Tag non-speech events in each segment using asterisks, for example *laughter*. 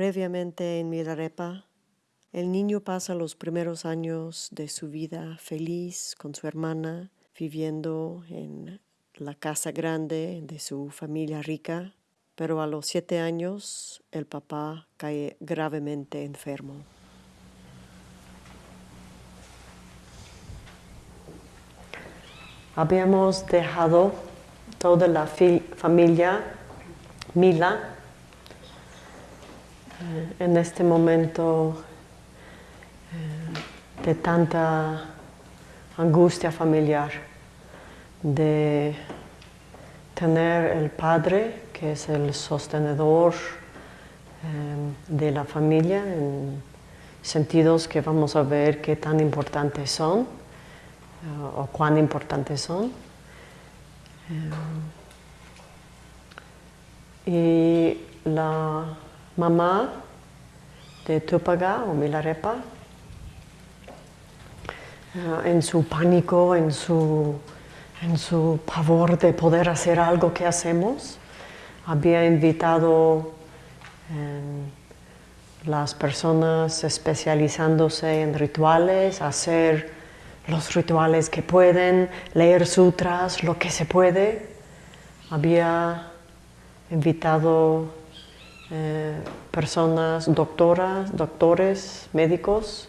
Previamente en Milarepa, el niño pasa los primeros años de su vida feliz con su hermana, viviendo en la casa grande de su familia rica, pero a los siete años el papá cae gravemente enfermo. Habíamos dejado toda la familia Mila eh, en este momento eh, de tanta angustia familiar, de tener el padre que es el sostenedor eh, de la familia en sentidos que vamos a ver qué tan importantes son o cuán importantes son. y la mamá de Tupaga o Milarepa, eh, en su pánico, en su, en su pavor de poder hacer algo que hacemos, había invitado eh, las personas especializándose en rituales a hacer los rituales que pueden, leer sutras, lo que se puede. Había invitado eh, personas, doctoras, doctores, médicos.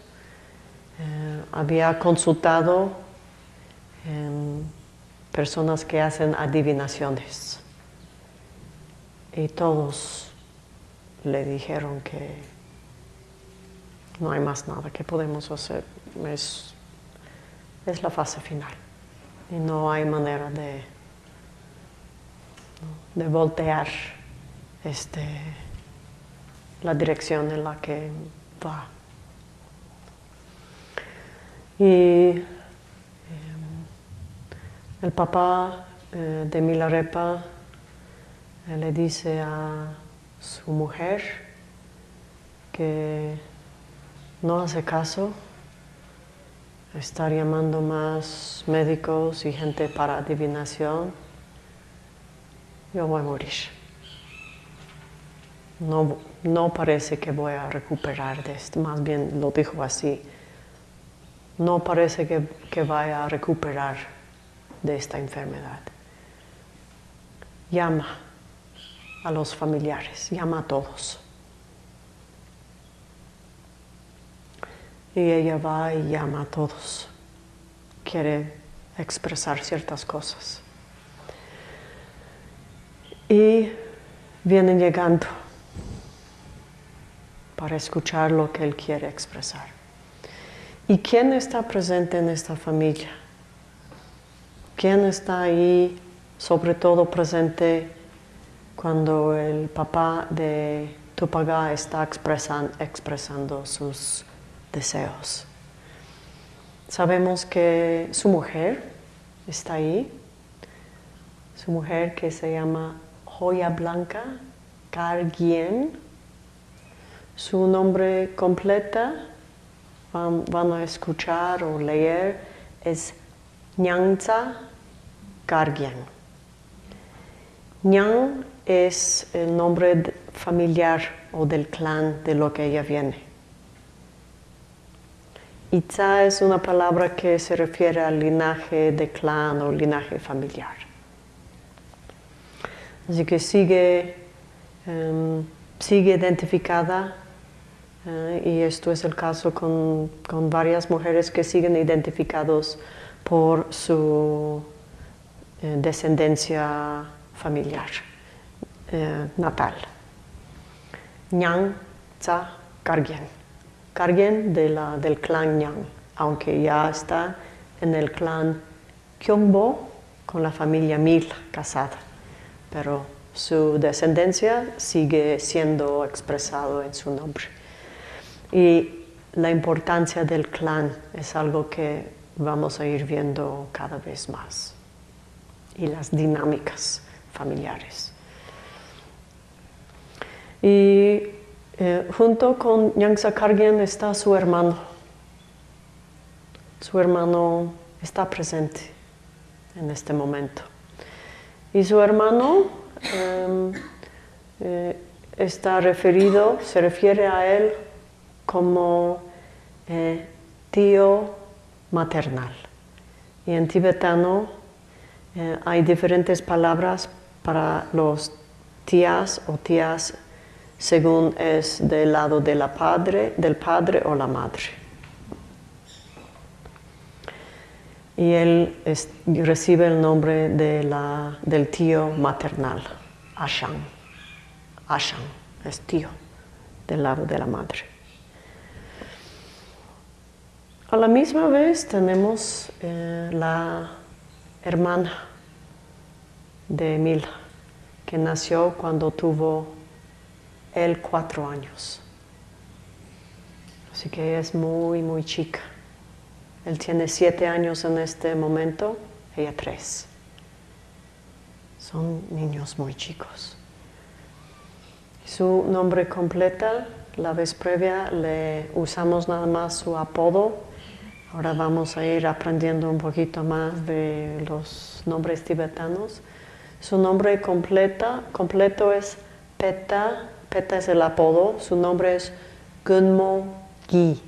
Eh, había consultado personas que hacen adivinaciones. Y todos le dijeron que no hay más nada que podemos hacer. Es, es la fase final. Y no hay manera de, de voltear este, la dirección en la que va. Y em, el papá eh, de Milarepa eh, le dice a su mujer que no hace caso estar llamando más médicos y gente para adivinación, yo voy a morir no, no parece que voy a recuperar de esto, más bien lo dijo así, no parece que, que vaya a recuperar de esta enfermedad. Llama a los familiares, llama a todos. Y ella va y llama a todos. Quiere expresar ciertas cosas. Y vienen llegando para escuchar lo que Él quiere expresar. ¿Y quién está presente en esta familia? ¿Quién está ahí, sobre todo presente cuando el papá de Tupaga está expresando sus deseos? Sabemos que su mujer está ahí, su mujer que se llama Joya Blanca Cargien, su nombre completa, van, a escuchar o leer, es Nyangza Gargian. Nyang es el nombre familiar o del clan de lo que ella viene. Itza es una palabra que se refiere al linaje de clan o linaje familiar. Así que sigue, em, sigue identificada y esto es el caso con, varias mujeres que siguen identificados por su eh, descendencia familiar eh, natal. Nyang Tza Kargyen. Kargyen de la, del clan Nyang, aunque ya está en el clan Kyongbo con la familia Mil casada, pero su descendencia sigue siendo expresado en su nombre. Y la importancia del clan es algo que vamos a ir viendo cada vez más. Y las dinámicas familiares. Y eh, junto con Nyangsa Kargyen está su hermano. Su hermano está presente en este momento. Y su hermano em, eh, está referido, se refiere a él como eh, tío maternal. Y en tibetano eh, hay diferentes palabras para los tías o tías según es del lado de la padre, del padre o la madre. Y él recibe el nombre de la, del tío maternal, Ashan. Ashan es tío del lado de la madre. A la misma vez tenemos eh, la hermana de Emil, que nació cuando tuvo él cuatro años. Así que es muy, muy chica. Él tiene siete años en este momento, ella tres. Son niños muy chicos. Su nombre completa, la vez previa le usamos nada más su apodo. Ahora vamos a ir aprendiendo un poquito más de los nombres tibetanos. Su nombre completo es Peta, Peta es el apodo, su nombre es Gunmo Gi.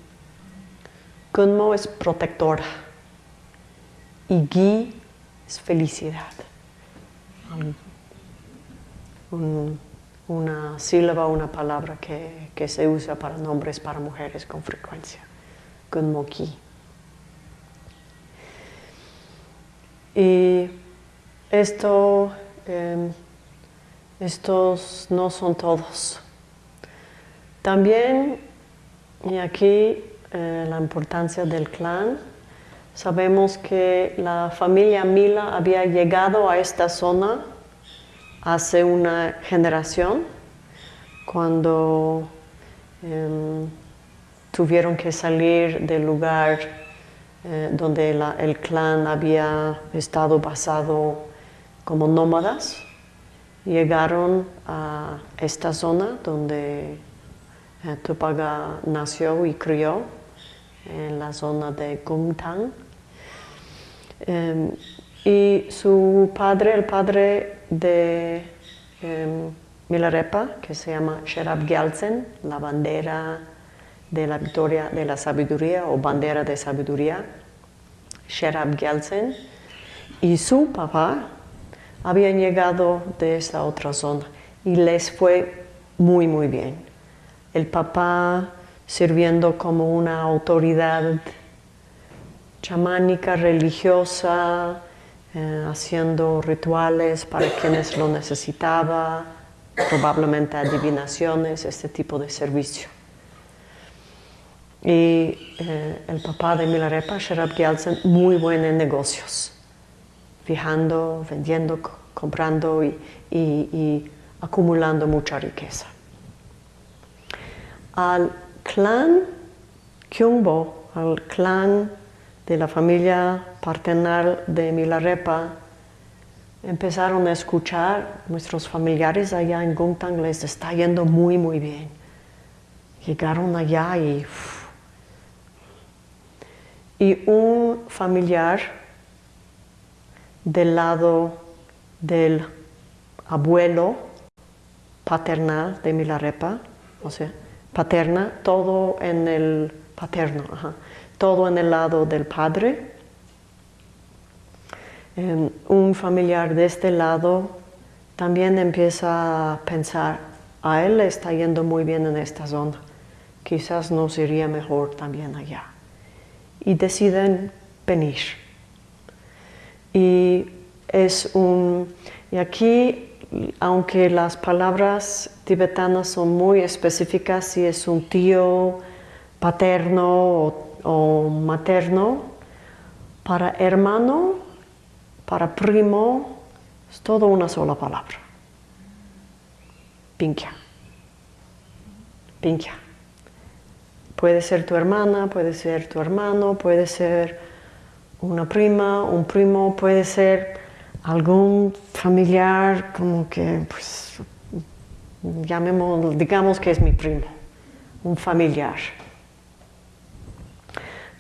Gunmo es protectora y Gi es felicidad. una sílaba, una palabra que, que, se usa para nombres para mujeres con frecuencia. Gunmo Gi. Y esto Em, estos no son todos. También, y aquí eh, la importancia del clan, sabemos que la familia Mila había llegado a esta zona hace una generación, cuando em, tuvieron que salir del lugar eh, donde el clan había estado basado como nómadas, llegaron a esta zona donde eh, Tupaga nació y crió, en la zona de Gungtang. Em, y su padre, el padre de em, Milarepa, que se llama Sherab Gyaltsen, la bandera de la victoria de la sabiduría o bandera de sabiduría, Sherab Gyaltsen, y su papá, habían llegado de esa otra zona y les fue muy, muy bien. El papá sirviendo como una autoridad chamánica, religiosa, eh, haciendo rituales para quienes lo necesitaba, probablemente adivinaciones, este tipo de servicio. Y eh, el papá de Milarepa, Sherab Gyaltsen, muy bueno en negocios fijando, vendiendo, comprando y, acumulando mucha riqueza. Al clan Kyungbo, al clan de la familia paternal de Milarepa, empezaron a escuchar, nuestros familiares allá en Gungtang les está yendo muy, muy bien. Llegaron allá y... Y un familiar del lado del abuelo paternal de Milarepa, o sea, paterna, todo en el paterno, todo en el lado del padre. Em, un familiar de este lado también empieza a pensar, a él le está yendo muy bien en esta zona, quizás nos iría mejor también allá. Y deciden venir. Y es un. Y aquí, aunque las palabras tibetanas son muy específicas, si es un tío paterno o, materno, para hermano, para primo, es todo una sola palabra. Pinkya. Pinkya. Puede ser tu hermana, puede ser tu hermano, puede ser una prima, un primo, puede ser algún familiar como que, pues, llamemos, digamos que es mi primo, un familiar.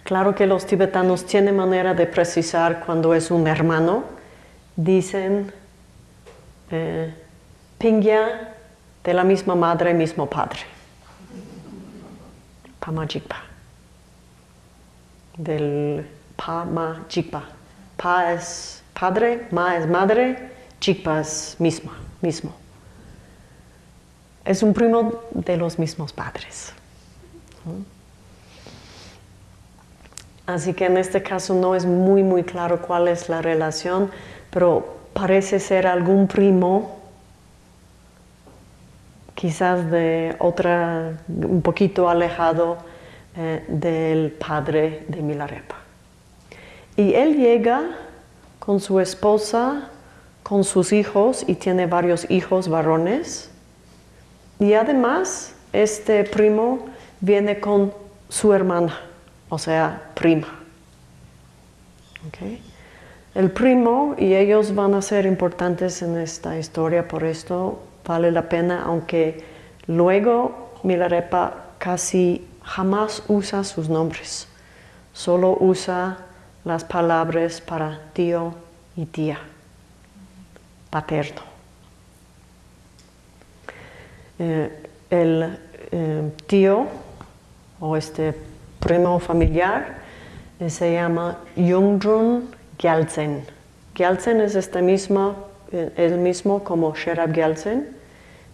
Claro que los tibetanos tienen manera de precisar cuando es un hermano. Dicen, eh, Pingya de la misma madre, mismo padre. Pamajikpa. Del Pamajikpa. Pa es padre, ma es madre, Jikpa es misma, mismo. Es un primo de los mismos padres. Así que en este caso no es muy muy claro cuál es la relación, pero parece ser algún primo, quizás de otra, un poquito alejado eh, del padre de Milarepa. Y él llega con su esposa, con sus hijos, y tiene varios hijos varones. Y además, este primo viene con su hermana o sea, prima. El primo y ellos van a ser importantes en esta historia, por esto vale la pena, aunque luego Milarepa casi jamás usa sus nombres, solo usa las palabras para tío y tía, paterno. Eh, el eh, tío o este primo familiar eh, se llama Yungdrun Gyaltsen. Gyaltsen es mismo, eh, el mismo como Sherab Gyaltsen.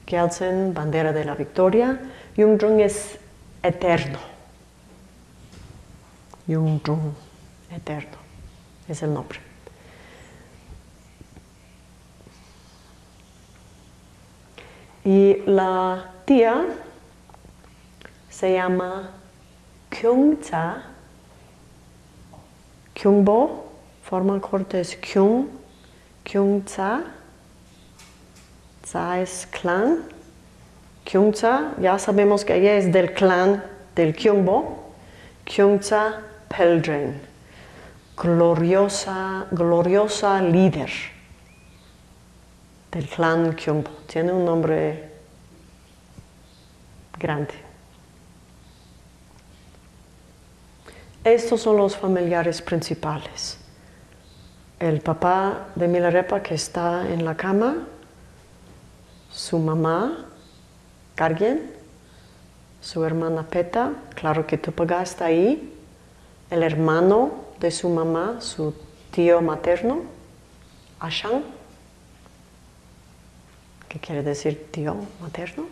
Gyaltsen, bandera de la victoria. Yungdrun es eterno. Yungdrun, eterno, es el nombre. Y la tía se llama Kyungcha, Kyungbo, forma corta es Kyung, Kyungcha, Cha es clan, Kyungcha, ya sabemos que ella es del clan del Kyungbo, Kyungcha Peldren, gloriosa, gloriosa líder del clan Kyungbo. Tiene un nombre grande. Estos son los familiares principales. El papá de Milarepa que está en la cama, su mamá, Gargien, su hermana Peta, claro que Tupaga está ahí, el hermano de su mamá, su tío materno, Ashan, que quiere decir tío materno,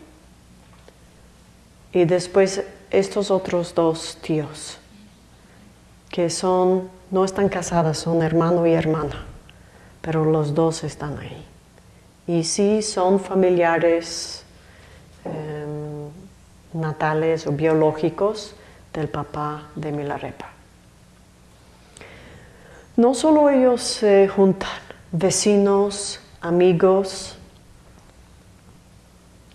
y después estos otros dos tíos que son, no están casadas, son hermano y hermana, pero los dos están ahí. Y sí son familiares em, natales o biológicos del papá de Milarepa. No solo ellos se juntan, vecinos, amigos,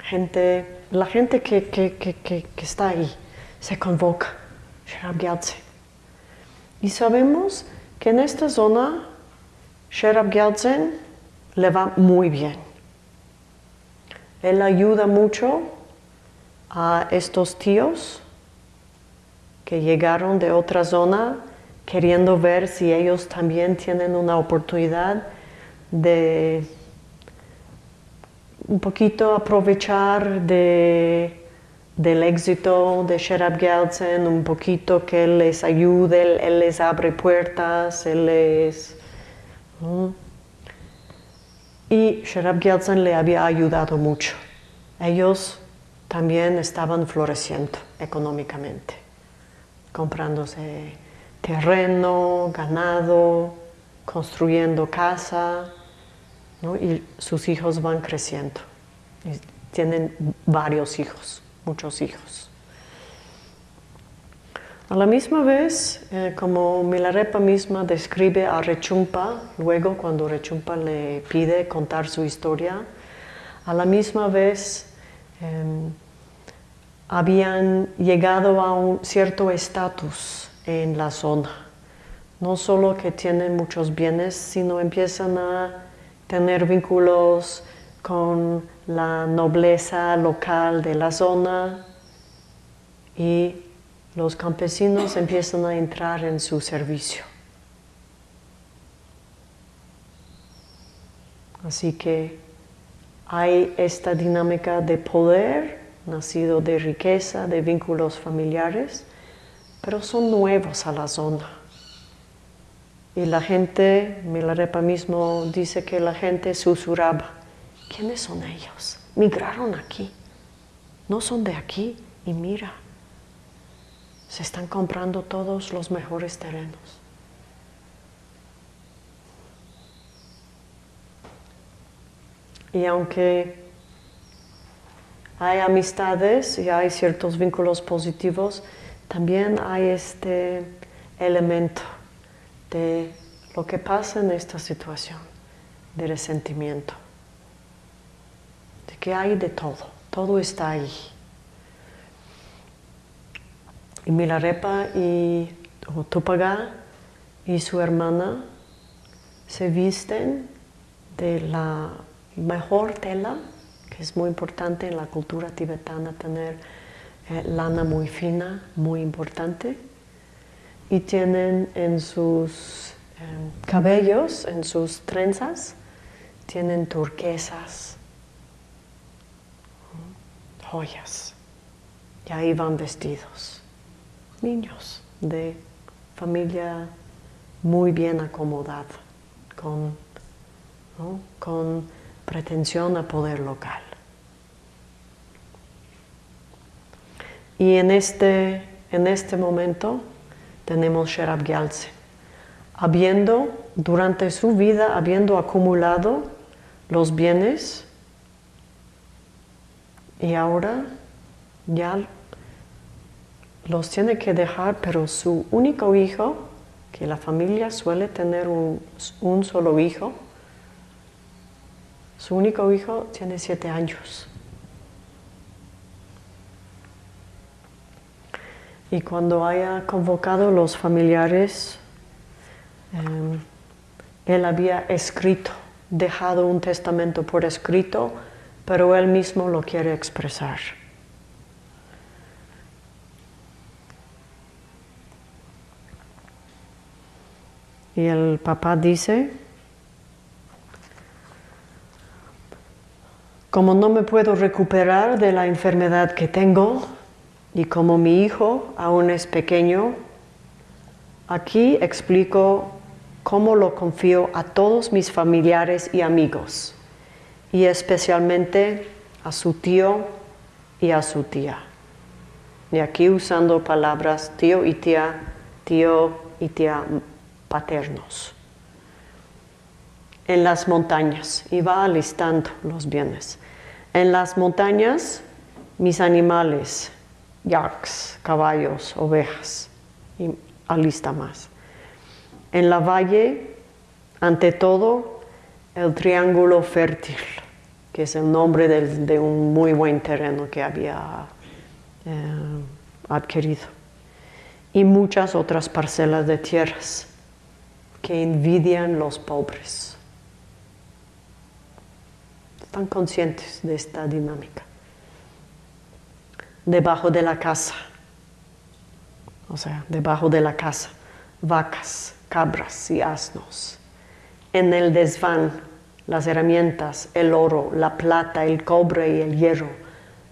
gente, la gente que, está ahí se convoca. Y sabemos que en esta zona Sherab Gyaltsen le va muy bien. Él ayuda mucho a estos tíos que llegaron de otra zona queriendo ver si ellos también tienen una oportunidad de un poquito aprovechar de del éxito de Sherab Gyaltsen, un poquito que él les ayude, él, les abre puertas, él les... Y Sherab Gyaltsen le había ayudado mucho. Ellos también estaban floreciendo económicamente, comprándose terreno, ganado, construyendo casa, y sus hijos van creciendo. Tienen varios hijos muchos hijos. A la misma vez, eh, como Milarepa misma describe a Rechumpa, luego cuando Rechumpa le pide contar su historia, a la misma vez em, habían llegado a un cierto estatus en la zona. No solo que tienen muchos bienes, sino empiezan a tener vínculos con la nobleza local de la zona y los campesinos empiezan a entrar en su servicio. Así que hay esta dinámica de poder, nacido de riqueza, de vínculos familiares, pero son nuevos a la zona. Y la gente, Milarepa mismo dice que la gente susurraba, ¿quiénes son ellos? Migraron aquí, no son de aquí y mira, se están comprando todos los mejores terrenos. Y aunque hay amistades y hay ciertos vínculos positivos, también hay este elemento de lo que pasa en esta situación, de resentimiento, de que hay de todo, todo está ahí. Y Milarepa y Tupaga y su hermana se visten de la mejor tela, que es muy importante en la cultura tibetana tener eh, lana muy fina, muy importante, y tienen en sus em, cabellos, en sus trenzas, tienen turquesas, joyas, y ahí van vestidos. Niños de familia muy bien acomodada, con, con pretensión a poder local. Y en este, en este momento tenemos Sherab Gyaltsen, habiendo durante su vida, habiendo acumulado los bienes, y ahora ya los tiene que dejar, pero su único hijo, que la familia suele tener un, solo hijo, su único hijo tiene siete años. Y cuando haya convocado los familiares, em, él había escrito, dejado un testamento por escrito, pero él mismo lo quiere expresar. Y el papá dice, como no me puedo recuperar de la enfermedad que tengo y como mi hijo aún es pequeño, aquí explico cómo lo confío a todos mis familiares y amigos y especialmente a su tío y a su tía. Y aquí usando palabras tío y tía, tío y tía paternos. En las montañas, y va alistando los bienes. En las montañas, mis animales, yaks, caballos, ovejas, y alista más. En la valle, ante todo, el triángulo fértil, que es el nombre de, un muy buen terreno que había eh, adquirido, y muchas otras parcelas de tierras que envidian los pobres. Están conscientes de esta dinámica. Debajo de la casa, o sea, debajo de la casa, vacas, cabras y asnos. En el desván, las herramientas, el oro, la plata, el cobre y el hierro,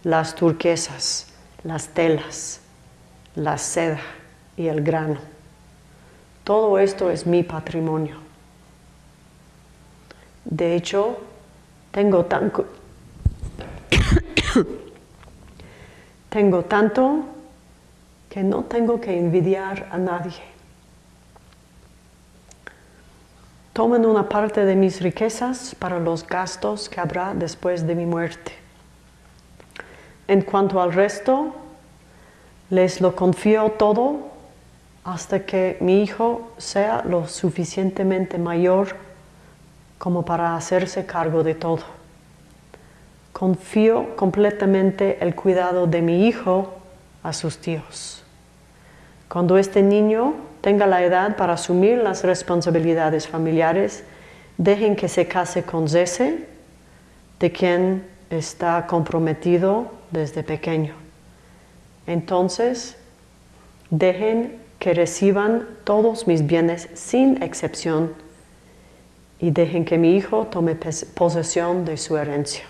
las turquesas, las telas, la seda y el grano todo esto es mi patrimonio. De hecho, tengo tanto, *coughs* tengo tanto que no tengo que envidiar a nadie. Tomen una parte de mis riquezas para los gastos que habrá después de mi muerte. En cuanto al resto, les lo confío todo hasta que mi hijo sea lo suficientemente mayor como para hacerse cargo de todo. Confío completamente el cuidado de mi hijo a sus tíos. Cuando este niño tenga la edad para asumir las responsabilidades familiares, dejen que se case con Zese, de quien está comprometido desde pequeño. Entonces, dejen que reciban todos mis bienes sin excepción y dejen que mi hijo tome posesión de su herencia.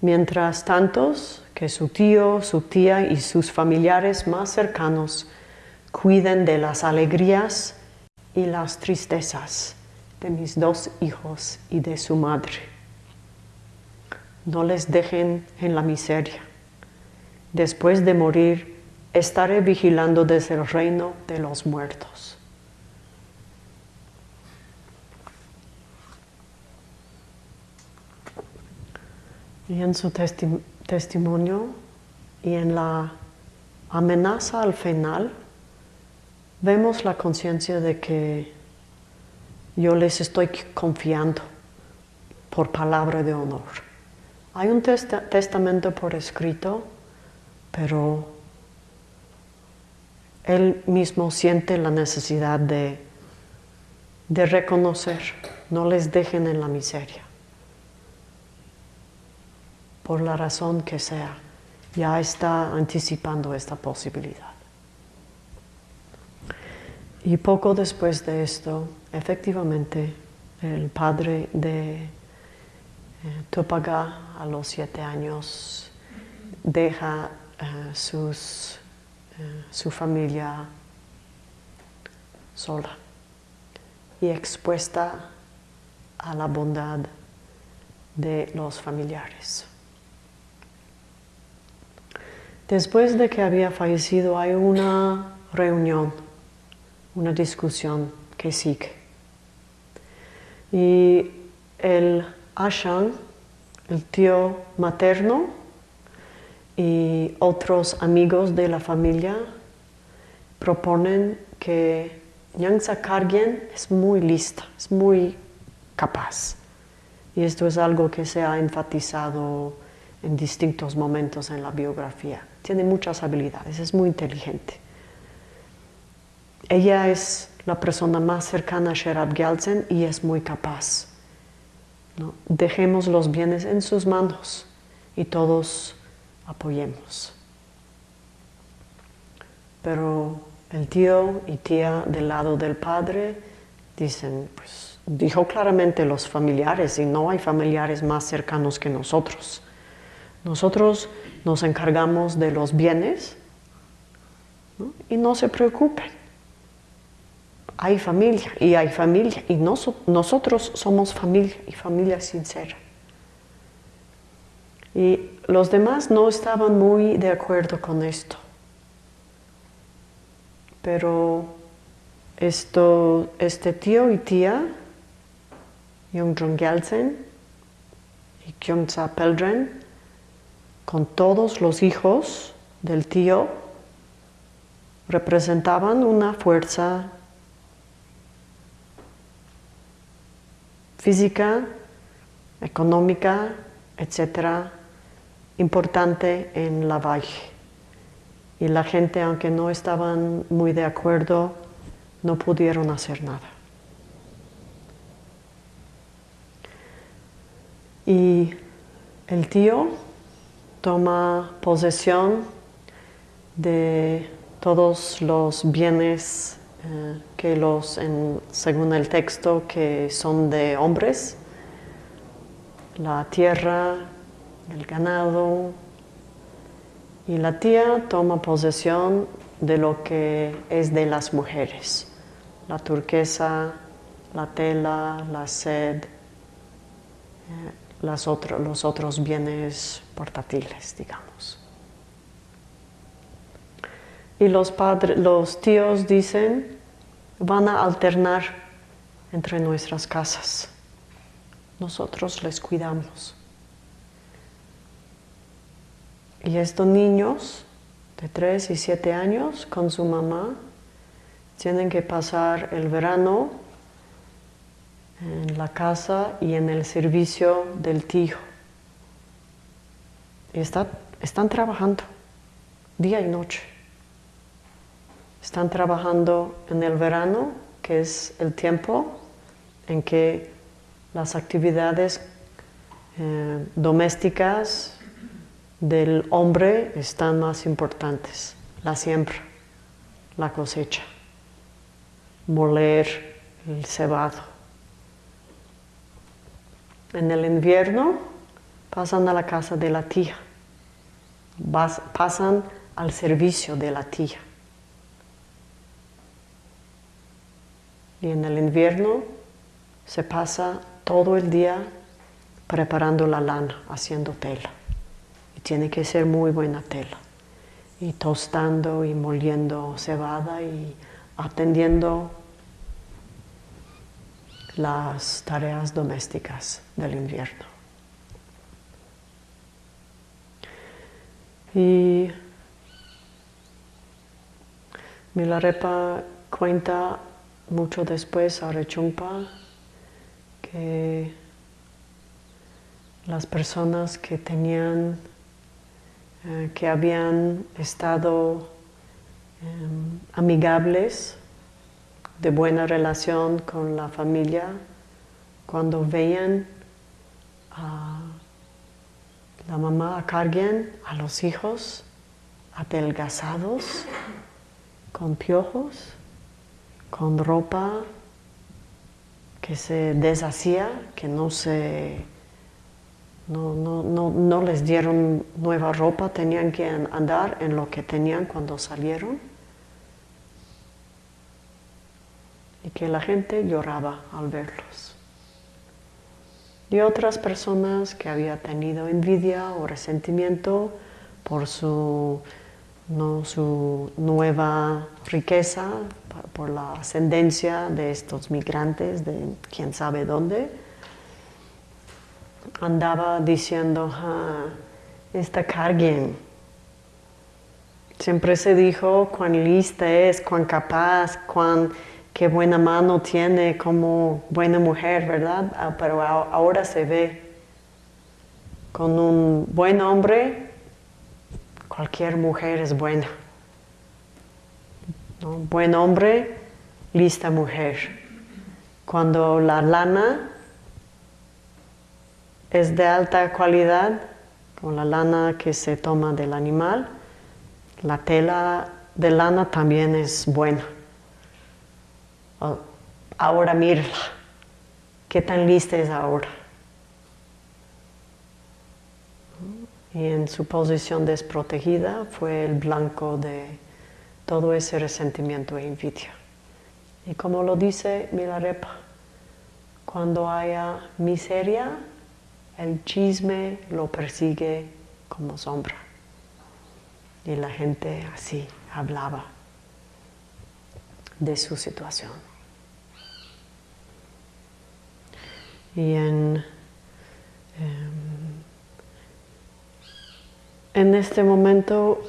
Mientras tanto, que su tío, su tía y sus familiares más cercanos cuiden de las alegrías y las tristezas de mis dos hijos y de su madre. No les dejen en la miseria. Después de morir, estaré vigilando desde el reino de los muertos. Y en su testimonio y en la amenaza al final, vemos la conciencia de que yo les estoy confiando por palabra de honor. Hay un testamento por escrito, pero él mismo siente la necesidad de, de reconocer, no les dejen en la miseria por la razón que sea, ya está anticipando esta posibilidad. Y poco después de esto, efectivamente, el padre de eh, Topaga a los siete años deja eh, eh, su familia sola y expuesta a la bondad de los familiares. Después de que había fallecido hay una reunión, una discusión que sigue. Y el Ashan, el tío materno y otros amigos de la familia proponen que Nyangsa Kargyen es muy lista, es muy capaz. Y esto es algo que se ha enfatizado en distintos momentos en la biografía tiene muchas habilidades, es muy inteligente. Ella es la persona más cercana a Sherab Gyaltsen y es muy capaz. Dejemos los bienes en sus manos y todos apoyemos. Pero el tío y tía del lado del padre dicen, pues dijo claramente los familiares y no hay familiares más cercanos que nosotros. Nosotros nos encargamos de los bienes y no se preocupen. Hay familia y hay familia y nosotros somos familia y familia sincera. Y los demás no estaban muy de acuerdo con esto. Pero esto, este tío y tía, Jung Gelsen y Kyungsa Peldren, con todos los hijos del tío representaban una fuerza física, económica, etcétera, importante en la valle. Y la gente, aunque no estaban muy de acuerdo, no pudieron hacer nada. Y el tío toma posesión de todos los bienes eh, que los, según el texto, que son de hombres, la tierra, el ganado, y la tía toma posesión de lo que es de las mujeres, la turquesa, la tela, la sed, eh, los otros bienes portátiles, digamos. Y los, padres, los tíos dicen, van a alternar entre nuestras casas. Nosotros les cuidamos. Y estos niños de 3 y 7 años con su mamá tienen que pasar el verano en la casa y en el servicio del tío. Y están trabajando día y noche. Están trabajando en el verano, que es el tiempo en que las actividades eh, domésticas del hombre están más importantes. La siembra, la cosecha, moler el cebado en el invierno pasan a la casa de la tía, pasan al servicio de la tía. Y en el invierno se pasa todo el día preparando la lana, haciendo tela. Y tiene que ser muy buena tela. Y tostando y moliendo cebada y atendiendo las tareas domésticas del invierno. Y Milarepa cuenta mucho después a Rechumpa que las personas que tenían, eh, que habían estado em, amigables, de buena relación con la familia, cuando veían a la mamá a carguen a los hijos adelgazados, con piojos, con ropa que se deshacía, que no se no, no, no, no, les dieron nueva ropa, tenían que andar en lo que tenían cuando salieron. Y que la gente lloraba al verlos. Y otras personas que había tenido envidia o resentimiento por su ¿no? su nueva riqueza por la ascendencia de estos migrantes de quién sabe dónde, andaba diciendo, ah, esta Carguen, siempre se dijo cuán lista es, cuán capaz, cuán qué buena mano tiene como buena mujer, ¿verdad? Ah, pero ahora se ve con un buen hombre Cualquier mujer es buena. Buen hombre, lista mujer. Cuando la lana es de alta calidad, con la lana que se toma del animal, la tela de lana también es buena. Ahora mírala, qué tan lista es ahora. y en su posición desprotegida fue el blanco de todo ese resentimiento e envidia. Y como lo dice Milarepa, cuando haya miseria, el chisme lo persigue como sombra. Y la gente así hablaba de su situación. Y en em, en este momento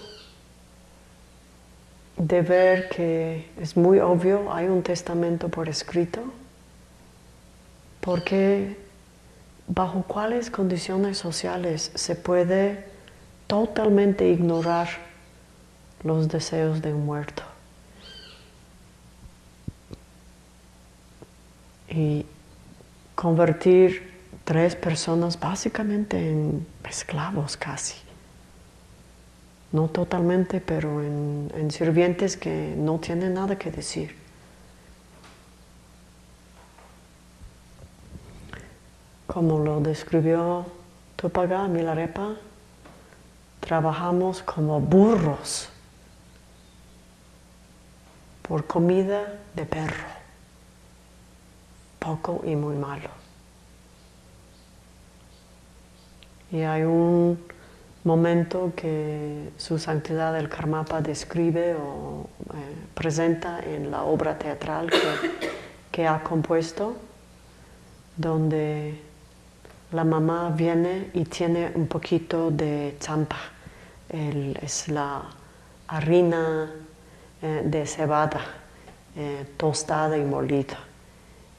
de ver que es muy obvio, hay un testamento por escrito, porque bajo cuáles condiciones sociales se puede totalmente ignorar los deseos de un muerto. Y convertir tres personas básicamente en esclavos casi no totalmente, pero en, sirvientes que no tienen nada que decir. Como lo describió Tupaga Milarepa, trabajamos como burros por comida de perro, poco y muy malo. Y hay un momento que su santidad el Karmapa describe o eh, presenta en la obra teatral que, ha compuesto, donde la mamá viene y tiene un poquito de champa, es la harina eh, de cebada eh, tostada y molida.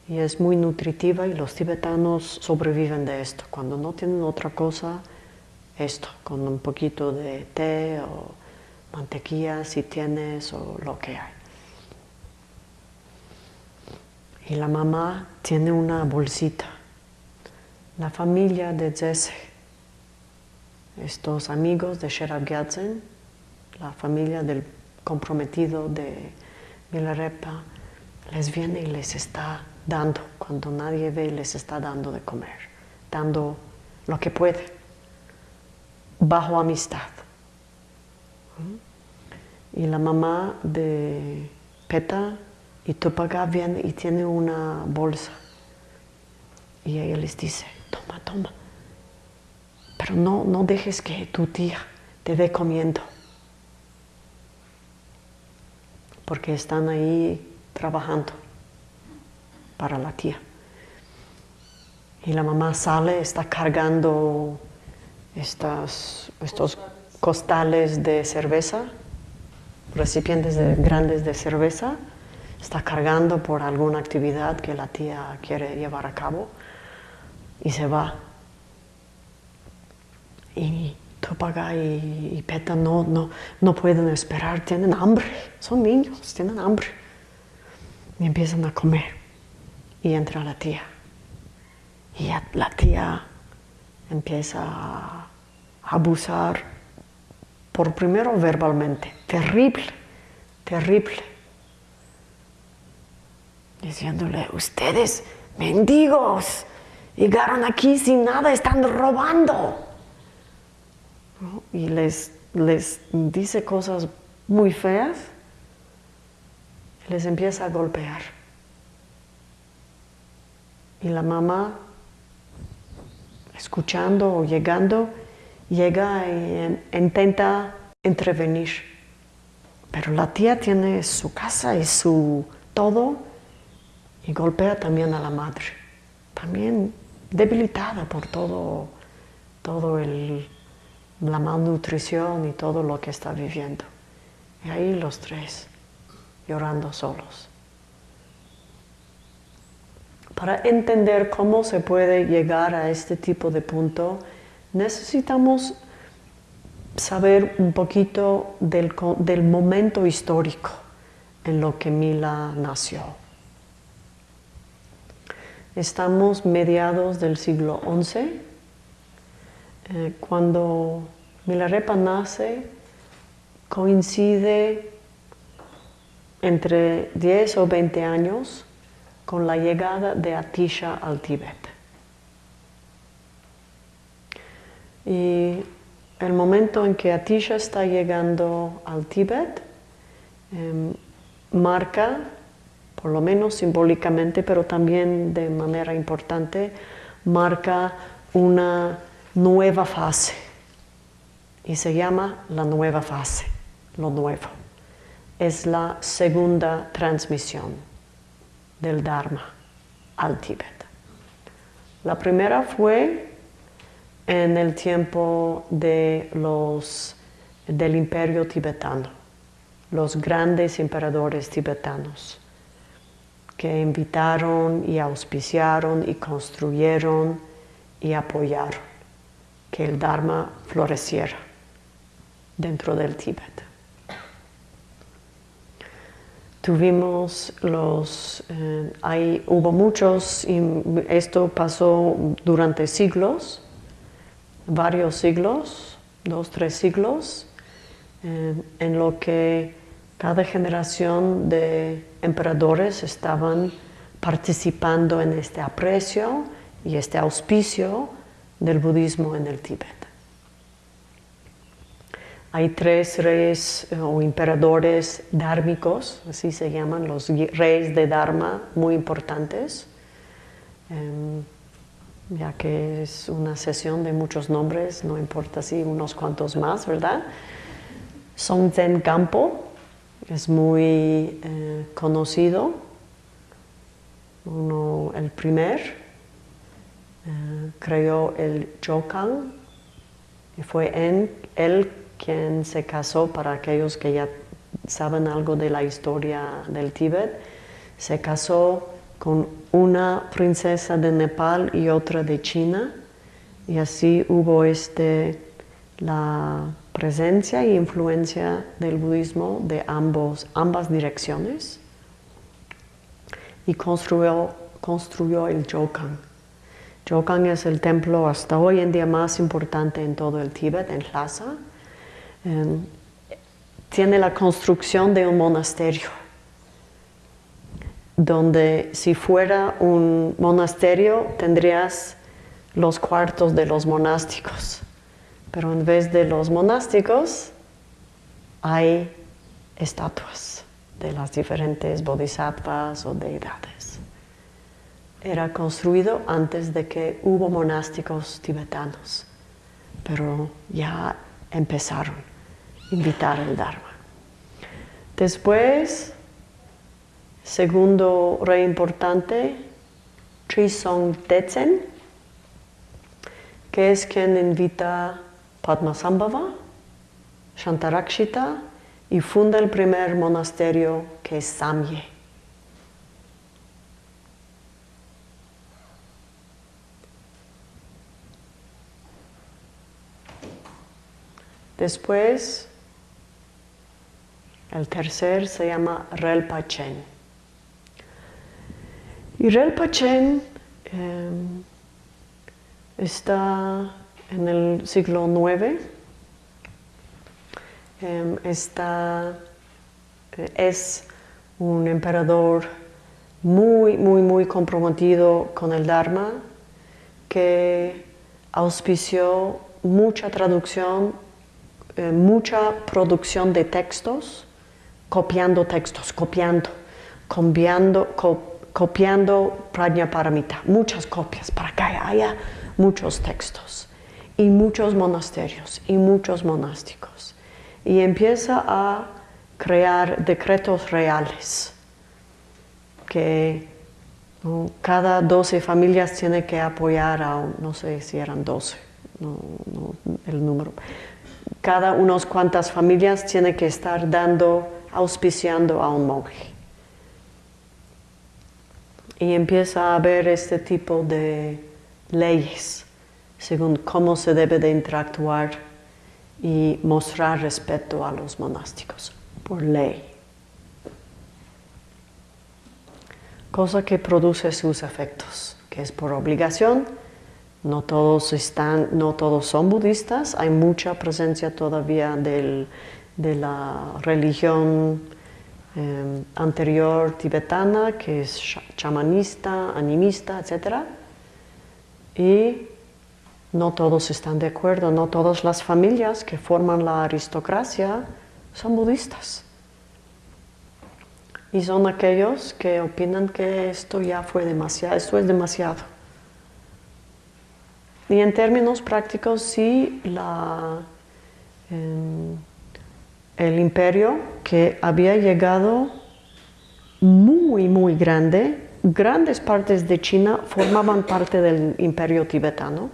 Y es muy nutritiva y los tibetanos sobreviven de esto. Cuando no tienen otra cosa, esto, con un poquito de té o mantequilla si tienes o lo que hay. Y la mamá tiene una bolsita. La familia de Jesse, estos amigos de Sherab Gyatsen, la familia del comprometido de Milarepa, les viene y les está dando, cuando nadie ve, les está dando de comer, dando lo que puede bajo amistad. Y la mamá de Peta y Tupaga viene y tiene una bolsa. Y ella les dice, toma, toma. Pero no, no dejes que tu tía te ve comiendo. Porque están ahí trabajando para la tía. Y la mamá sale, está cargando estas, estos costales de cerveza, recipientes grandes de cerveza, está cargando por alguna actividad que la tía quiere llevar a cabo y se va. Y Topaga y, y Peta no, no, no pueden esperar, tienen hambre, son niños, tienen hambre. Y empiezan a comer. Y entra la tía. Y la tía empieza a abusar, por primero verbalmente, terrible, terrible, diciéndole, ustedes, mendigos, llegaron aquí sin nada, están robando. Y les, les dice cosas muy feas, les empieza a golpear. Y la mamá escuchando o llegando, llega e intenta intervenir. Pero la tía tiene su casa y su todo y golpea también a la madre. También debilitada por todo, todo el, la malnutrición y todo lo que está viviendo. Y ahí los tres llorando solos para entender cómo se puede llegar a este tipo de punto, necesitamos saber un poquito del, momento histórico en lo que Mila nació. Estamos mediados del siglo XI, eh, cuando Milarepa nace, coincide entre 10 o 20 años con la llegada de Atisha al Tíbet. Y el momento en que Atisha está llegando al Tíbet em, marca, por lo menos simbólicamente, pero también de manera importante, marca una nueva fase. Y se llama la nueva fase, lo nuevo. Es la segunda transmisión del Dharma al Tíbet. La primera fue en el tiempo de los, del imperio tibetano, los grandes emperadores tibetanos que invitaron y auspiciaron y construyeron y apoyaron que el Dharma floreciera dentro del Tíbet. Tuvimos los, eh, hubo muchos, y esto pasó durante siglos, varios siglos, dos, tres siglos, en lo que cada generación de emperadores estaban participando en este aprecio y este auspicio del budismo en el Tíbet. Hay tres reyes eh, o emperadores dármicos, así se llaman, los reyes de Dharma muy importantes, em, ya que es una sesión de muchos nombres, no importa si unos cuantos más, ¿verdad? Song Zen Campo es muy eh, conocido, uno, el primer, eh, creó el Jokan, y fue en, él quien se casó, para aquellos que ya saben algo de la historia del Tíbet, se casó con una princesa de Nepal y otra de China, y así hubo este, la presencia e influencia del budismo de ambos, ambas direcciones, y construyó, construyó el Jokan. Jokan es el templo hasta hoy en día más importante en todo el Tíbet, en Lhasa, Em, tiene la construcción de un monasterio, donde si fuera un monasterio tendrías los cuartos de los monásticos, pero en vez de los monásticos hay estatuas de las diferentes bodhisattvas o deidades. Era construido antes de que hubo monásticos tibetanos, pero ya empezaron a invitar el Dharma. Después, segundo rey importante, Trisong Tetsen, que es quien invita Padmasambhava, Shantarakshita y funda el primer monasterio que es Samye. Después, el tercer se llama Relpachen. Y Relpachen eh, está en el siglo IX. Em, está, eh, es un emperador muy, muy, muy comprometido con el Dharma, que auspició mucha traducción, eh, mucha producción de textos, copiando textos, copiando, copiando, copiando Prajnaparamita, muchas copias para que haya muchos textos y muchos monasterios y muchos monásticos. Y empieza a crear decretos reales que cada 12 familias tiene que apoyar a, no sé si eran 12, el número. Cada unos cuantas familias tiene que estar dando, auspiciando a un monje. Y empieza a haber este tipo de leyes según cómo se debe de interactuar y mostrar respeto a los monásticos por ley. Cosa que produce sus efectos, que es por obligación. No todos, están, no todos son budistas, hay mucha presencia todavía de la religión em, anterior tibetana, que es chamanista, animista, etc. Y no todos están de acuerdo, no todas las familias que forman la aristocracia son budistas. Y son aquellos que opinan que esto ya fue demasiado, esto es demasiado. Y en términos prácticos, sí, la, em, el imperio que había llegado muy, muy grande, grandes partes de China formaban parte del imperio tibetano.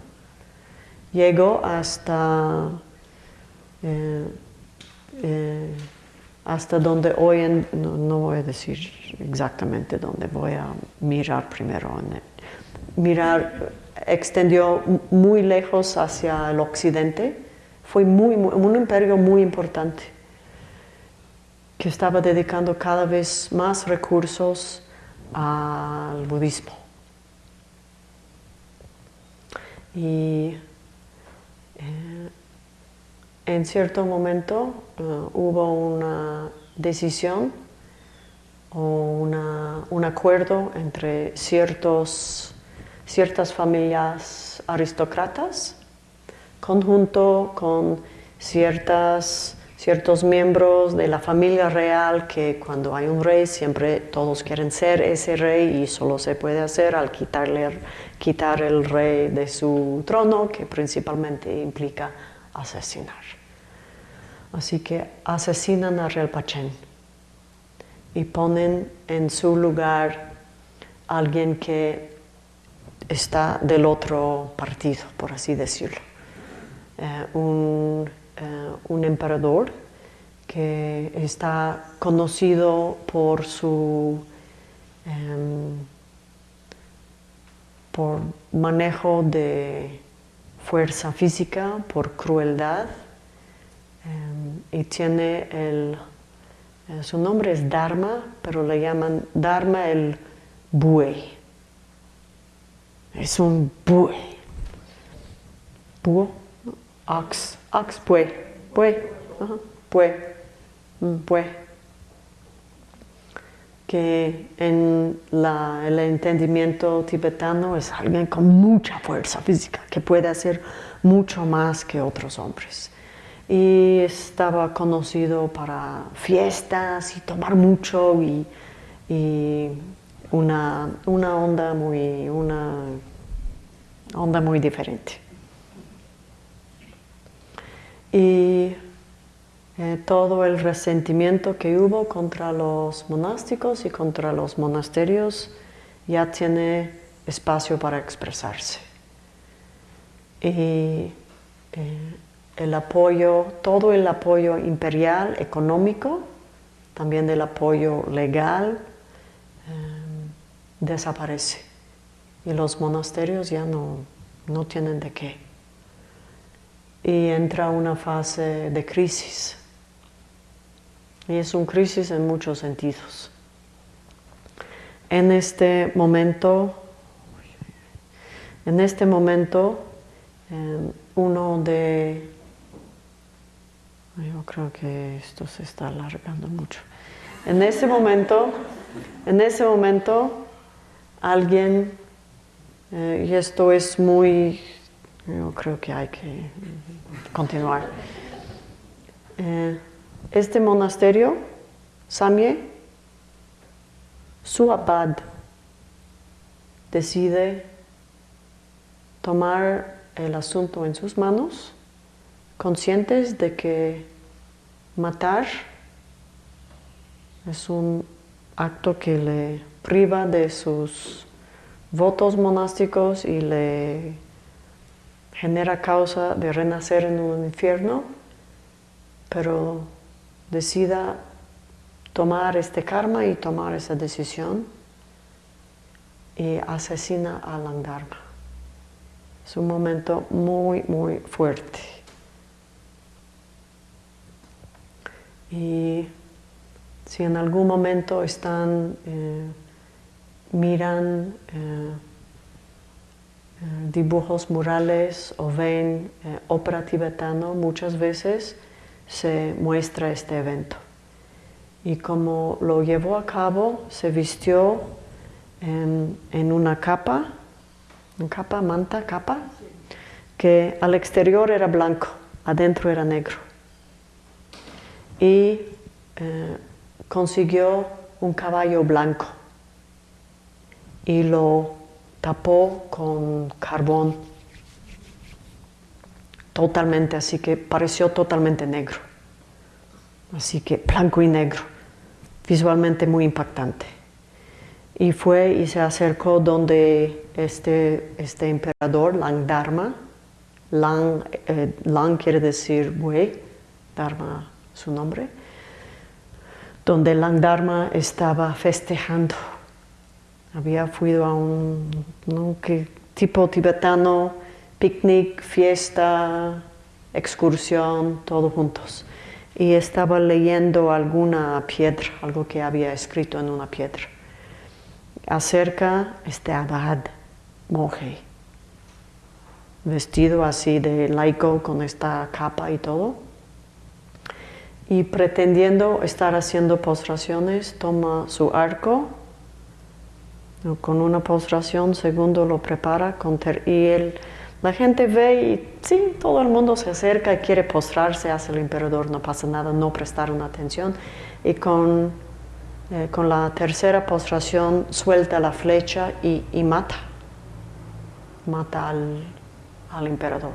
Llegó hasta, eh, eh, hasta donde hoy, en, no, voy a decir exactamente dónde, voy a mirar primero. mirar, extendió muy lejos hacia el occidente, fue muy, un imperio muy importante que estaba dedicando cada vez más recursos al budismo. Y eh, en cierto momento eh, hubo una decisión o un acuerdo entre ciertos, ciertas familias aristócratas conjunto con ciertas, ciertos miembros de la familia real que cuando hay un rey siempre todos quieren ser ese rey y solo se puede hacer al quitarle quitar el rey de su trono, que principalmente implica asesinar. Así que asesinan a Relpachen y ponen en su lugar a alguien que está del otro partido, por así decirlo. Eh, un, eh, un, emperador que está conocido por su em, por manejo de fuerza física, por crueldad, em, y tiene el, eh, su nombre es Dharma, pero le llaman Dharma el buey. Es un buey. Búho, ox, ox, buey, buey, buey, buey que en el entendimiento tibetano es alguien con mucha fuerza física, que puede hacer mucho más que otros hombres. Y estaba conocido para fiestas y tomar mucho y, una, una, onda muy, una onda muy diferente. Y eh, todo el resentimiento que hubo contra los monásticos y contra los monasterios ya tiene espacio para expresarse. Y eh, el apoyo, todo el apoyo imperial, económico, también el apoyo legal, eh, desaparece. Y los monasterios ya no, no tienen de qué. Y entra una fase de crisis y es una crisis en muchos sentidos. En este momento, en este momento, em, uno de... Yo creo que esto se está alargando mucho. En ese momento, en ese momento, alguien, eh, y esto es muy, yo creo que hay que continuar. Eh, este monasterio, Samye, su abad decide tomar el asunto en sus manos, conscientes de que matar es un acto que le priva de sus votos monásticos y le genera causa de renacer en un infierno, pero decida tomar este karma y tomar esa decisión y asesina a Langdharma. Es un momento muy, muy fuerte. Y si en algún momento están, eh, miran eh, dibujos murales o ven ópera tibetano, muchas veces se muestra este evento. Y como lo llevó a cabo, se vistió en, una capa, una capa, manta, capa, que al exterior era blanco, adentro era negro. Y eh, consiguió un caballo blanco y lo tapó con carbón totalmente, así que pareció totalmente negro. Así que blanco y negro, visualmente muy impactante. Y fue y se acercó donde este, este emperador, Langdharma, Lang, eh, Lang quiere decir buey, Dharma su nombre, donde Langdharma estaba festejando. Había fui a un tipo tibetano picnic, fiesta, excursión, todos juntos. Y estaba leyendo alguna piedra, algo que había escrito en una piedra. Acerca este abad, monje, vestido así de laico con esta capa y todo. Y pretendiendo estar haciendo postraciones, toma su arco, con una postración, segundo lo prepara con y él la gente ve y sí, todo el mundo se acerca y quiere postrarse hacia el emperador, no pasa nada, no prestaron atención. Y con, eh, con la tercera postración suelta la flecha y, mata, mata al, al emperador.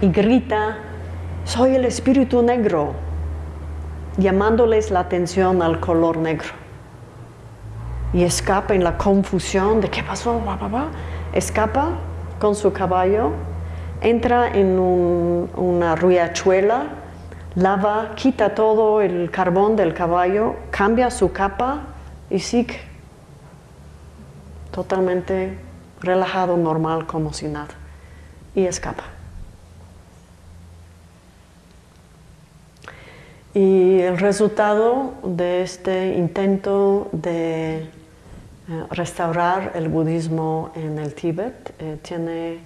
Y grita, soy el espíritu negro, llamándoles la atención al color negro. Y escapa en la confusión de qué pasó, escapa con su caballo, entra en una riachuela, lava, quita todo el carbón del caballo, cambia su capa y sigue. Totalmente relajado, normal, como si nada, y escapa. Y el resultado de este intento de eh, restaurar el budismo en el Tíbet eh, tiene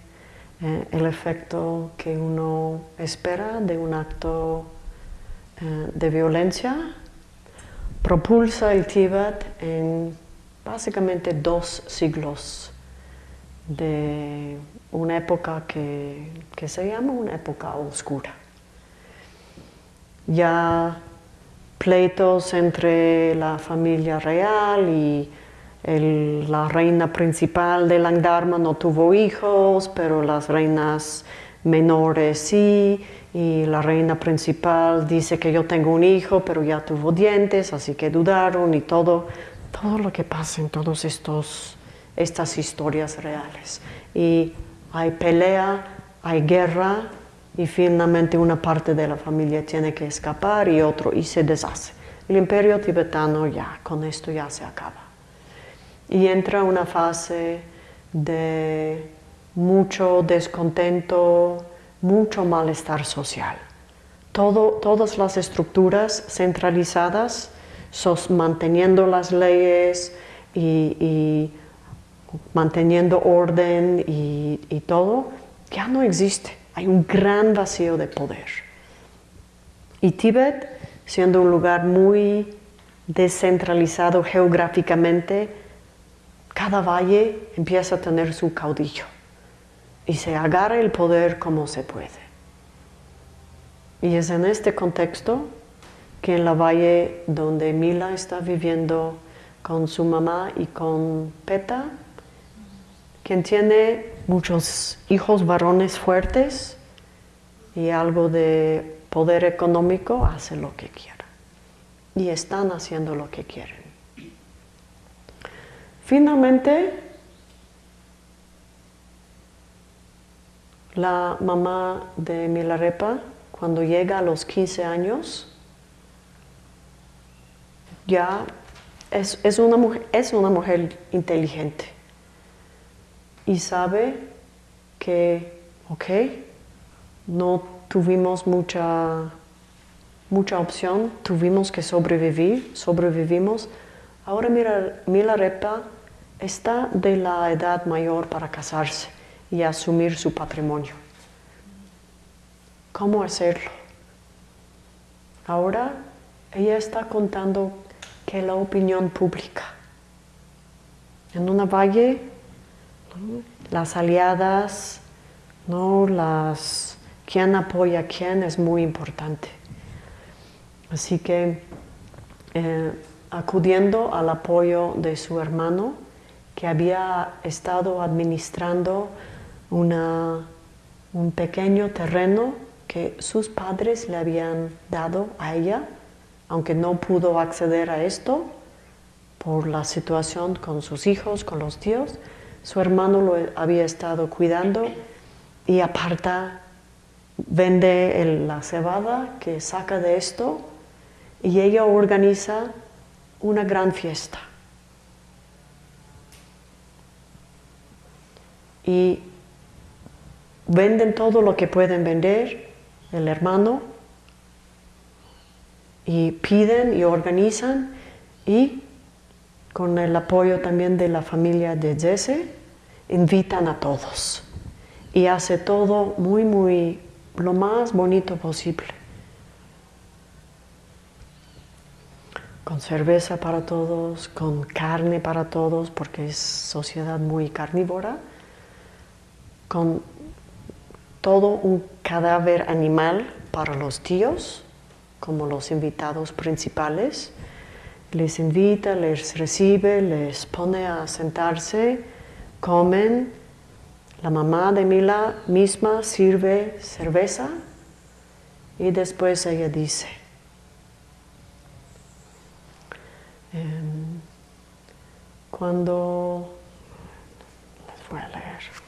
eh, el efecto que uno espera de un acto de violencia propulsa el Tíbet en básicamente dos siglos de una época que, se llama una época oscura. Ya pleitos entre la familia real y la reina principal de Langdharma no tuvo hijos, pero las reinas menores sí, y la reina principal dice que yo tengo un hijo, pero ya tuvo dientes, así que dudaron y todo, todo lo que pasa en todas estas historias reales. Y hay pelea, hay guerra, y finalmente una parte de la familia tiene que escapar y otro, y se deshace. El imperio tibetano ya, con esto ya se acaba. Y entra una fase de mucho descontento, mucho malestar social. todas las estructuras centralizadas, manteniendo las leyes y, manteniendo orden y todo, ya no existe hay un gran vacío de poder. Y Tíbet, siendo un lugar muy descentralizado geográficamente, cada valle empieza a tener su caudillo y se agarra el poder como se puede. Y es en este contexto que en la valle donde Mila está viviendo con su mamá y con Peta, quien tiene muchos hijos varones fuertes y algo de poder económico, hace lo que quiera. Y están haciendo lo que quieren. Finalmente, la mamá de Milarepa, cuando llega a los 15 años, ya es, una, mujer, es una mujer inteligente y sabe que, ok, no tuvimos mucha, mucha opción, tuvimos que sobrevivir, sobrevivimos. Ahora mira, Milarepa está de la edad mayor para casarse y asumir su patrimonio. ¿Cómo hacerlo? Ahora ella está contando que la opinión pública en una valle las aliadas, ¿no? Las, quién apoya a quién es muy importante. Así que eh, acudiendo al apoyo de su hermano, que había estado administrando una, un pequeño terreno que sus padres le habían dado a ella, aunque no pudo acceder a esto por la situación con sus hijos, con los tíos, su hermano lo había estado cuidando y aparta, vende la cebada que saca de esto y ella organiza una gran fiesta. Y venden todo lo que pueden vender, el hermano, y piden y organizan y con el apoyo también de la familia de Jesse, invitan a todos y hace todo muy, muy, lo más bonito posible. Con cerveza para todos, con carne para todos, porque es sociedad muy carnívora, con todo un cadáver animal para los tíos, como los invitados principales, les invita, les recibe, les pone a sentarse, comen. La mamá de Mila misma sirve cerveza y después ella dice, em, cuando, les voy a leer.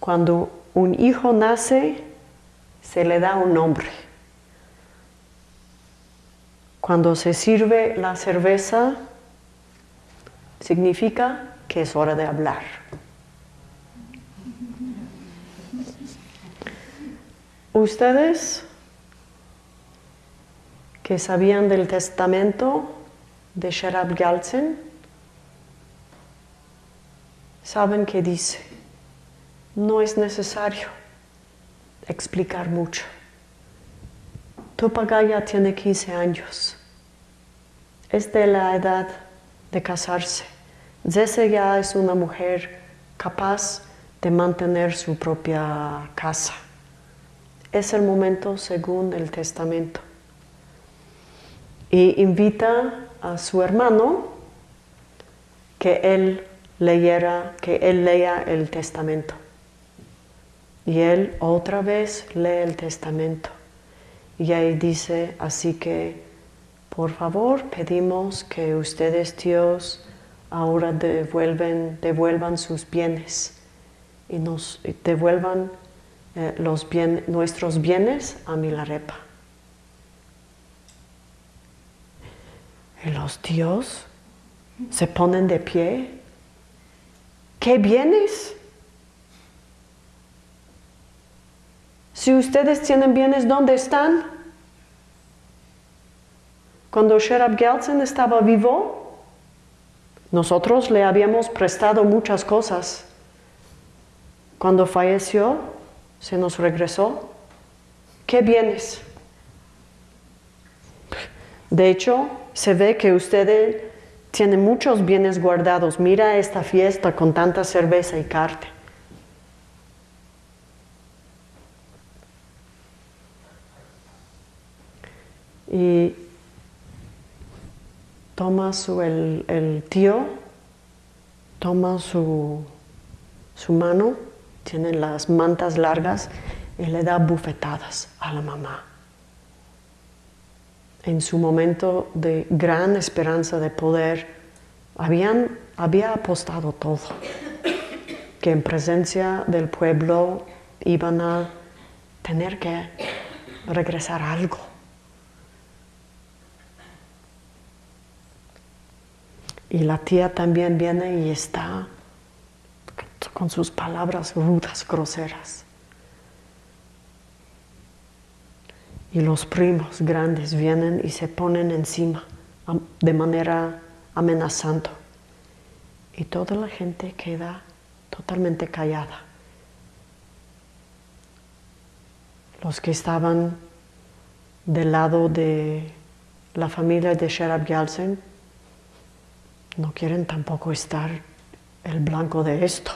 Cuando un hijo nace, se le da un nombre. Cuando se sirve la cerveza, significa que es hora de hablar. Ustedes que sabían del testamento de Sherab Galsen, saben que dice, no es necesario explicar mucho. Tupagaya tiene 15 años. Es de la edad de casarse. Zese ya es una mujer capaz de mantener su propia casa. Es el momento según el testamento. Y invita a su hermano que él leyera, que él lea el testamento. Y él otra vez lee el testamento. Y ahí dice, así que, por favor, pedimos que ustedes, Dios, ahora devuelven, devuelvan sus bienes y nos devuelvan eh, los nuestros bienes a Milarepa. Y los tíos se ponen de pie. ¿Qué bienes? Si ustedes tienen bienes, ¿dónde están? Cuando Sherab Gelsen estaba vivo, nosotros le habíamos prestado muchas cosas. Cuando falleció, se nos regresó. ¿Qué bienes? De hecho, se ve que ustedes tienen muchos bienes guardados. Mira esta fiesta con tanta cerveza y carne. Y toma su, el, tío, toma su, su mano, tiene las mantas largas y le da bufetadas a la mamá. En su momento de gran esperanza de poder, habían, había apostado todo, que en presencia del pueblo iban a tener que regresar algo. Y la tía también viene y está con sus palabras rudas, groseras. Y los primos grandes vienen y se ponen encima de manera amenazando. Y toda la gente queda totalmente callada. Los que estaban del lado de la familia de Sherab Yalsen no quieren tampoco estar el blanco de esto.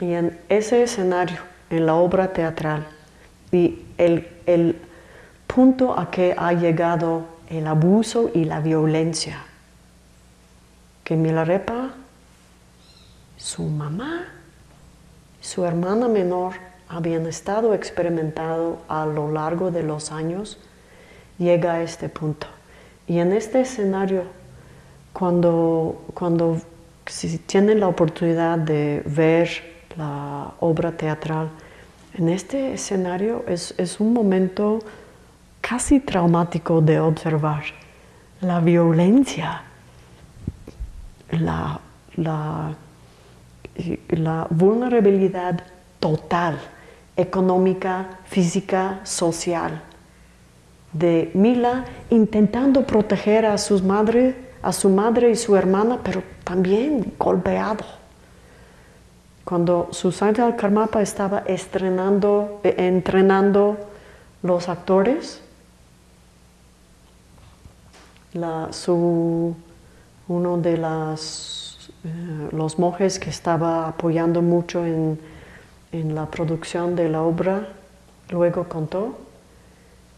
Y en ese escenario, en la obra teatral, y el, el punto a que ha llegado el abuso y la violencia, que Milarepa, su mamá, su hermana menor habían estado experimentando a lo largo de los años, llega a este punto. Y en este escenario, cuando, cuando tienen la oportunidad de ver la obra teatral, en este escenario es, un momento casi traumático de observar la violencia, la, la vulnerabilidad total, económica, física, social de Mila intentando proteger a, sus madre, a su madre y su hermana, pero también golpeado. Cuando Susana Karmapa estaba estrenando, eh, entrenando los actores, uno de eh, los monjes que estaba apoyando mucho en, en la producción de la obra, luego contó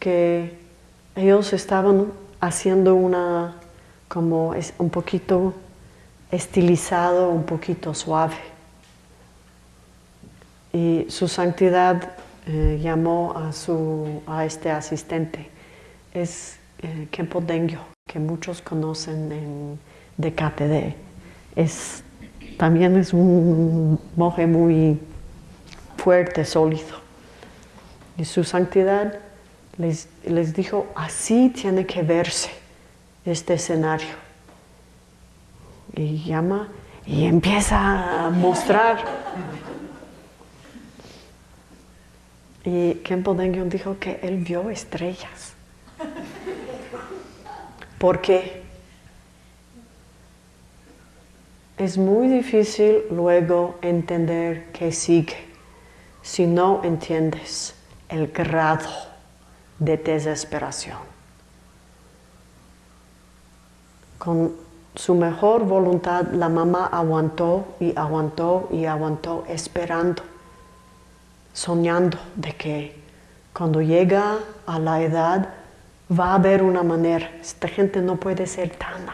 que ellos estaban haciendo una, como es un poquito estilizado, un poquito suave. Y su santidad eh, llamó a, su, a este asistente, es eh, Kempo Dengyo, que muchos conocen en, de KTD. Es, también es un monje muy fuerte, sólido. Y su santidad les, dijo, así tiene que verse este escenario. Y llama y empieza a mostrar. Y Kempo Dengyun dijo que él vio estrellas. ¿Por qué? es muy difícil luego entender qué sigue si no entiendes el grado de desesperación. Con su mejor voluntad la mamá aguantó y aguantó y aguantó esperando, soñando de que cuando llega a la edad va a haber una manera. Esta gente no puede ser tan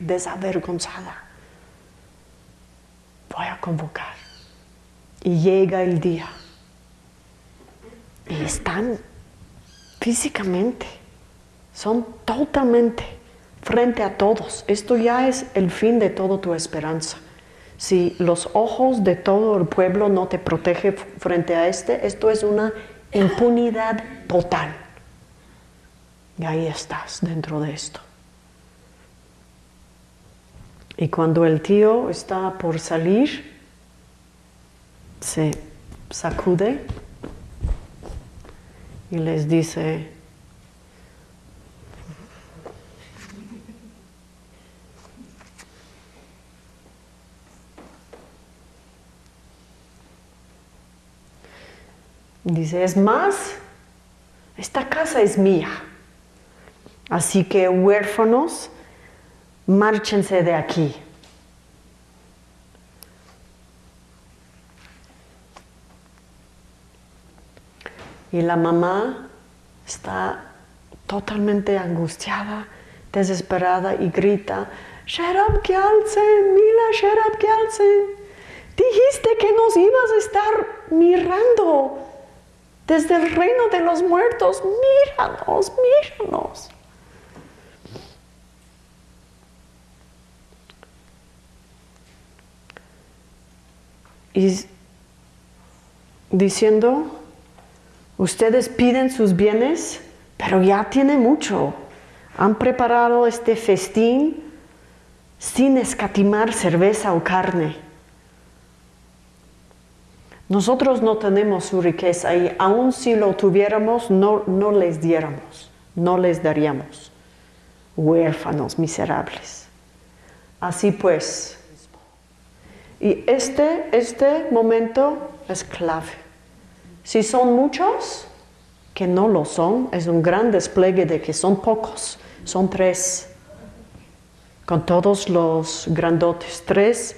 desavergonzada. Voy a convocar. Y llega el día. Y están físicamente, son totalmente frente a todos. Esto ya es el fin de toda tu esperanza. Si los ojos de todo el pueblo no te protegen frente a este, esto es una impunidad total. Y ahí estás dentro de esto. Y cuando el tío está por salir, se sacude y les dice, Dice, es más, esta casa es mía. Así que huérfanos, márchense de aquí. Y la mamá está totalmente angustiada, desesperada y grita, Sherab Gyaltsen, Mila Sherab Gyaltsen, dijiste que nos ibas a estar mirando desde el reino de los muertos, míranos, míranos. Y diciendo, ustedes piden sus bienes, pero ya tiene mucho. Han preparado este festín sin escatimar cerveza o carne nosotros no tenemos su riqueza y aun si lo tuviéramos, no, no les diéramos, no les daríamos. Huérfanos miserables. Así pues, y este, este momento es clave. Si son muchos, que no lo son, es un gran despliegue de que son pocos, son tres, con todos los grandotes, tres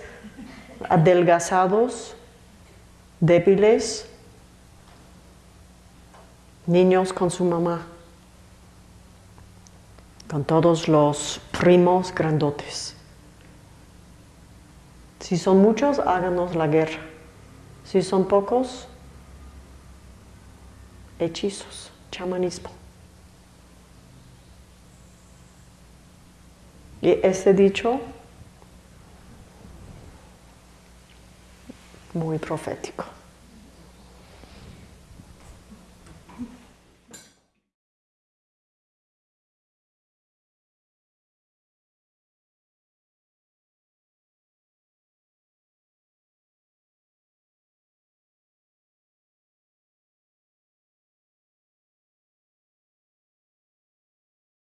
adelgazados, débiles, niños con su mamá, con todos los primos grandotes. Si son muchos, háganos la guerra. Si son pocos, hechizos, chamanismo. Y ese dicho muy profético.